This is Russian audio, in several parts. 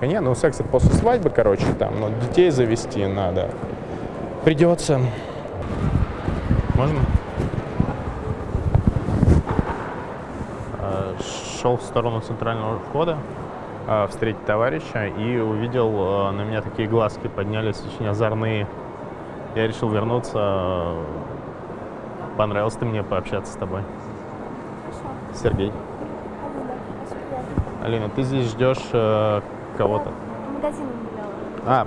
Не, ну секс это после свадьбы, короче, там, но детей завести надо. Придется. Можно? Э, Шел в сторону центрального входа э, встретить товарища и увидел, э, на меня такие глазки поднялись очень озорные. Я решил вернуться. Понравилось ты мне пообщаться с тобой. Хорошо. Сергей. Алина, ты здесь ждешь э, кого-то? Магазин гуляла. А.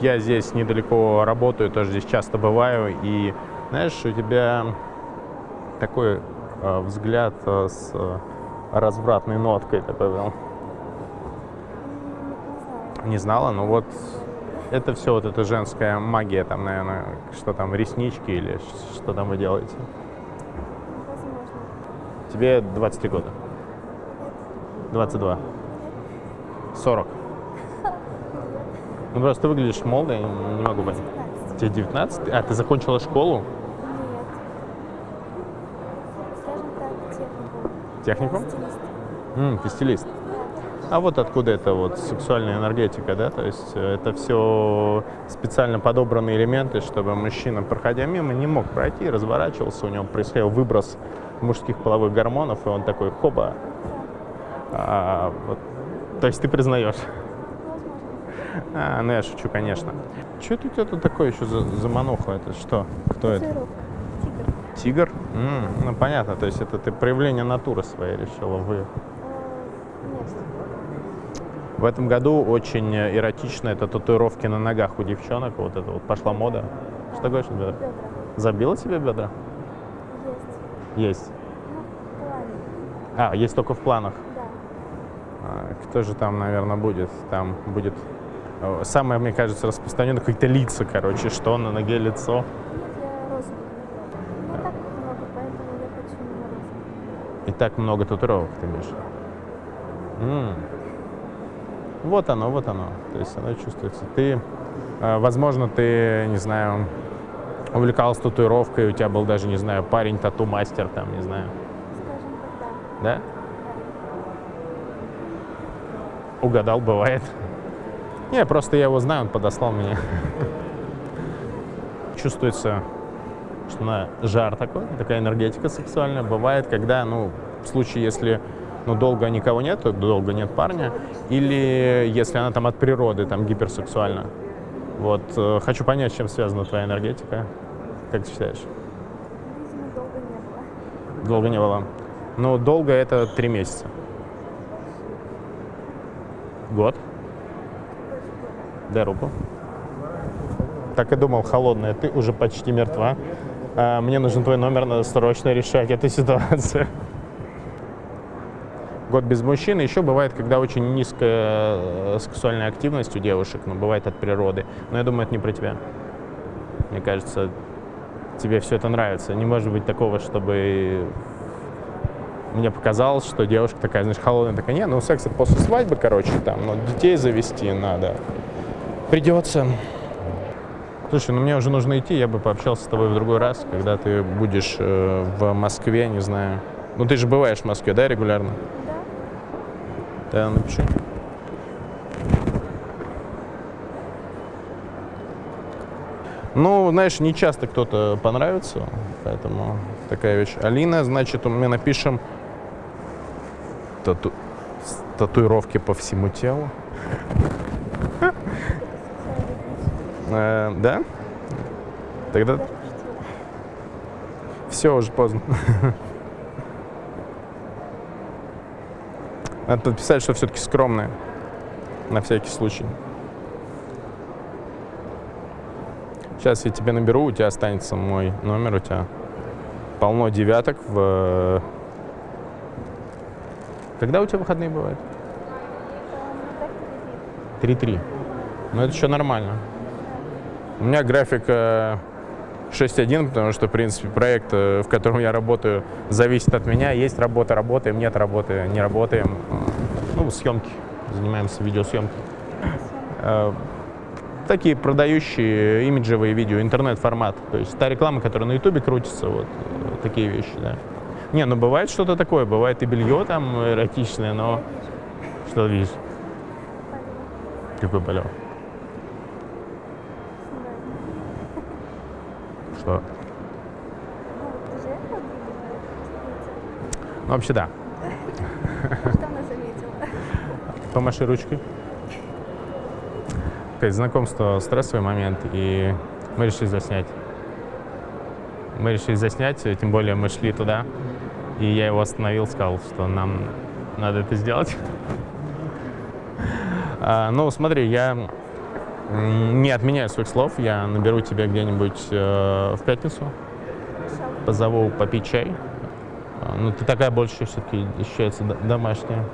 Я здесь недалеко работаю, тоже здесь часто бываю. И знаешь, у тебя такой э, взгляд э, с э, развратной ноткой такой был. М, Не знала, но вот это все вот эта женская магия, там, наверное, что там, реснички или что там вы делаете. Возможно. Тебе 23 года. 22. 40. Ну просто ты выглядишь молодо, я не могу понять. 15. Тебе 19? А, ты закончила школу? Нет. Стилист. М, ты стилист. А вот откуда это вот сексуальная энергетика, да? То есть э, это все специально подобранные элементы, чтобы мужчина, проходя мимо, не мог пройти, разворачивался, у него происходил выброс мужских половых гормонов, и он такой, хоба. А, вот. То есть ты признаешь? Возможно. А, ну я шучу, конечно. Что это у тебя тут такое еще за, за мануха? Это что? Кто это? Тигр. Тигр? М, ну понятно, то есть это ты проявление натуры своей решила вы. Э, Нет. В этом году очень эротично это татуировки на ногах у девчонок. Вот это вот пошла мода. Что говоришь, бедра? Бедра. Забила тебе бедра? Есть. Есть. Ну, в плане. А, есть только в планах. А, Кто же там, наверное, будет? Там будет э, самое, мне кажется, распространенное какие-то лица, короче, что на ноге лицо. Розовый. И так много татуировок ты имеешь. М. Вот оно, вот оно. То есть оно чувствуется. Ты, э, возможно, ты, не знаю, увлекался татуировкой, у тебя был даже, не знаю, парень тату-мастер там, не знаю. Скажем так, да. Да? Угадал, бывает. Не, просто я его знаю, он подослал меня. Чувствуется, что на жар такой, такая энергетика сексуальная. Бывает, когда, ну, в случае, если ну, долго никого нет, то долго нет парня, или если она там от природы, там, гиперсексуальна. Вот, э, хочу понять, с чем связана твоя энергетика. Как ты считаешь? Долго не было. Долго не было. Ну, долго это три месяца. Год. Дай руку. Так и думал, холодная. Ты уже почти мертва. А, мне нужен твой номер, надо срочно решать эту ситуацию. Год без мужчин. Еще бывает, когда очень низкая э, сексуальная активность у девушек, но бывает от природы. Но я думаю, это не про тебя. Мне кажется, тебе все это нравится. Не может быть такого, чтобы мне показалось, что девушка такая, знаешь, холодная, такая, не, ну секс это после свадьбы, короче, там, но детей завести надо. Придется. Слушай, ну мне уже нужно идти, я бы пообщался с тобой в другой раз, когда ты будешь э, в Москве, не знаю. Ну ты же бываешь в Москве, да, регулярно? Да. Да, напиши. Ну, знаешь, не часто кто-то понравится, поэтому такая вещь. Алина, значит, мы напишем тату... татуировки по всему телу. Э, да? Тогда все уже поздно. Надо подписать, что все-таки скромная. На всякий случай. Сейчас я тебе наберу, у тебя останется мой номер, у тебя полно девяток в... Когда у тебя выходные бывают? Там так или 3-3. Ну, это еще нормально. У меня график э, 6-1, потому что, в принципе, проект, э, в котором я работаю, зависит от меня. Есть работа, работаем, нет работы, не работаем. Ну, съемки. Занимаемся видеосъемкой. Э, Такие продающие имиджевые видео, интернет-формат. То есть та реклама, которая на Ютубе крутится, вот э, такие вещи, да. Не, ну бывает что-то такое, бывает и белье там эротичное, но... Что видишь? Какой полет? Что? Ну, вообще да. Что она заметила? Помаши ручкой. Есть знакомство стрессовый момент, и мы решили заснять. Мы решили заснять, тем более мы шли туда, и я его остановил, сказал, что нам надо это сделать. А, ну, смотри, я не отменяю своих слов, я наберу тебя где-нибудь э, в пятницу, позову попить чай. А, Ну, ты такая больше все-таки ощущается домашняя.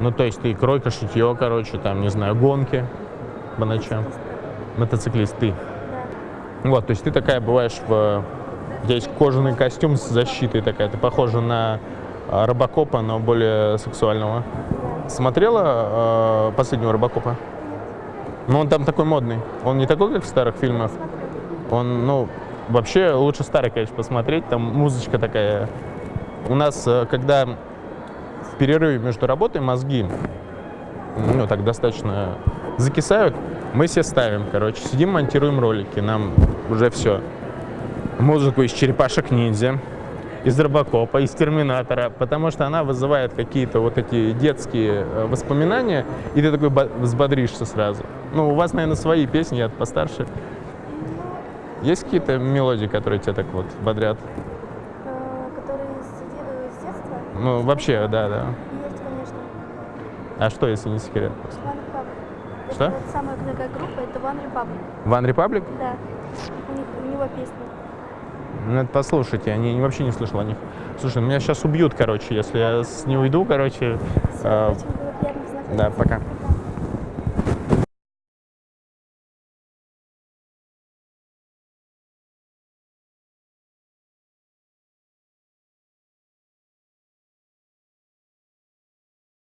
Ну, то есть ты кройка, шитье, короче, там, не знаю, гонки по ночам. Мотоциклист ты. Да. Вот, то есть ты такая бываешь в... У тебя есть кожаный костюм с защитой такая, ты похожа на а, Робокопа, но более сексуального. Смотрела э, последнего Робокопа? Ну, он там такой модный. Он не такой, как в старых фильмах. Он, ну, вообще лучше старый, конечно, посмотреть. Там музычка такая. У нас, э, когда в перерыве между работой мозги, ну, так достаточно закисают, мы все ставим, короче, сидим, монтируем ролики, нам уже все. Музыку из «Черепашек ниндзя», из «Робокопа», из «Терминатора», потому что она вызывает какие-то вот эти детские э, воспоминания, и ты такой бо- взбодришься сразу. Ну, у вас, наверное, свои песни, я постарше. Есть какие-то мелодии, которые тебя так вот бодрят? Э, Которые с с детства? Ну, вообще, да, да. Есть, конечно. А что, если не секрет? One Republic. Что? Это самая многая группа, это One Republic. One Republic? Да. У, них, у него песни. Ну, это послушайте, я не, вообще не слышал о них. Слушай, меня сейчас убьют, короче, если я с не уйду, короче. Э, да, пока.